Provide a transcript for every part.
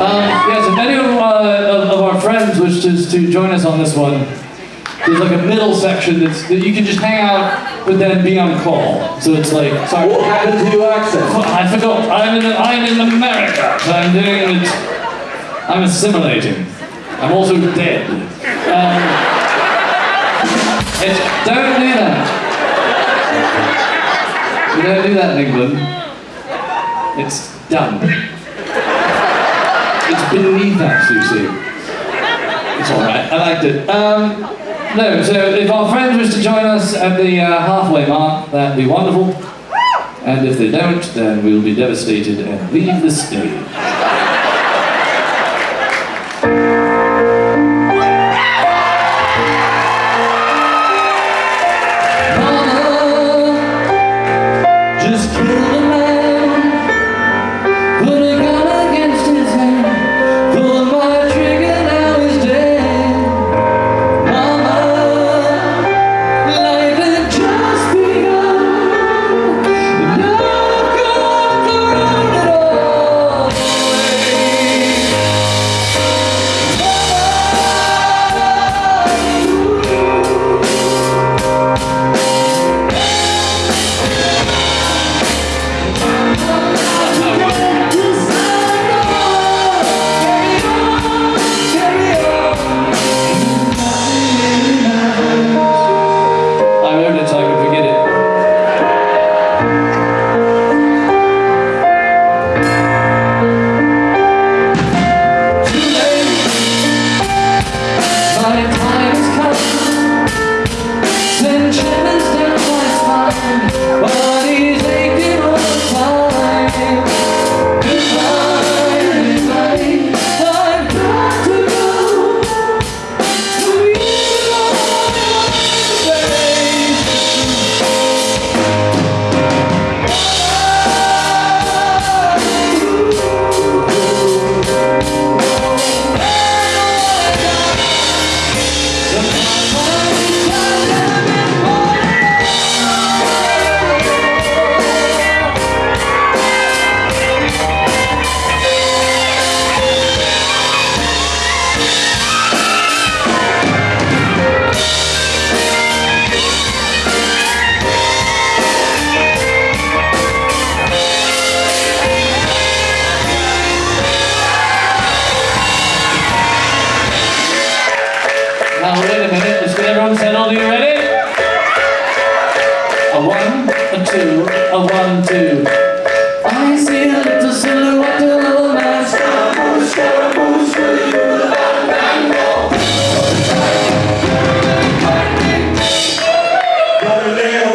Um, yes, if any of, uh, of, of our friends wish to, to join us on this one, there's like a middle section that's, that you can just hang out, but then be on call. So it's like, sorry. What happened to your accent? I forgot. I'm in, I'm in America. So I'm doing it. I'm assimilating. I'm also dead. Um, it's, don't do that. You don't do that in England. It's done. It's beneath. It's alright. I liked it. Um, no, so if our friends wish to join us at the uh, halfway mark, that'd be wonderful. And if they don't, then we'll be devastated and leave the stage. everyone settled? Are you ready? A one, a two, a one, two. I see a little silhouette of a man. Scaramouche, scaramouche, you love mango. Galileo,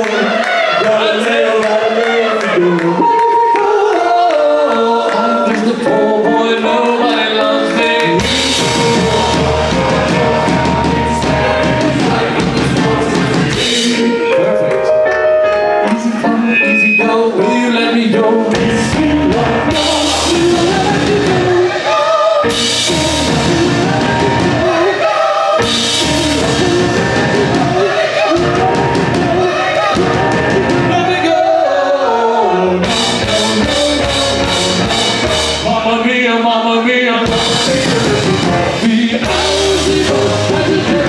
Galileo, Galileo. Be I'm the hours ago,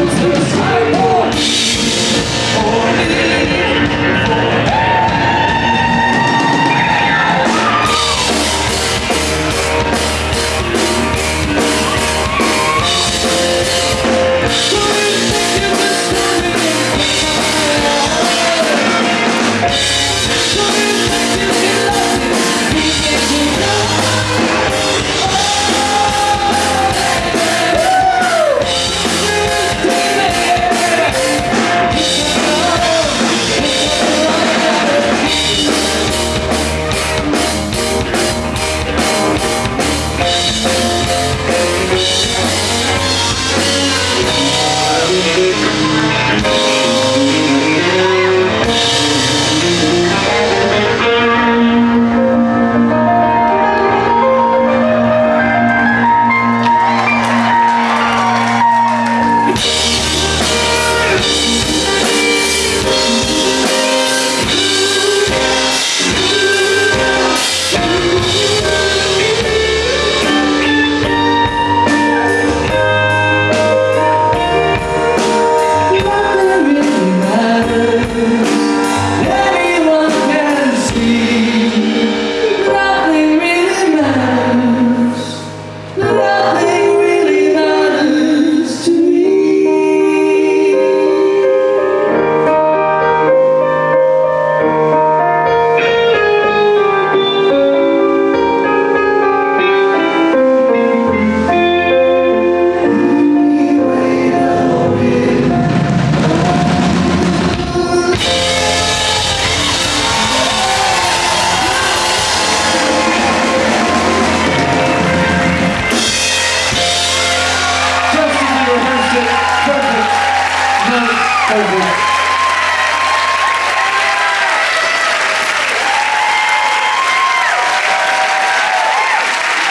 Amazing.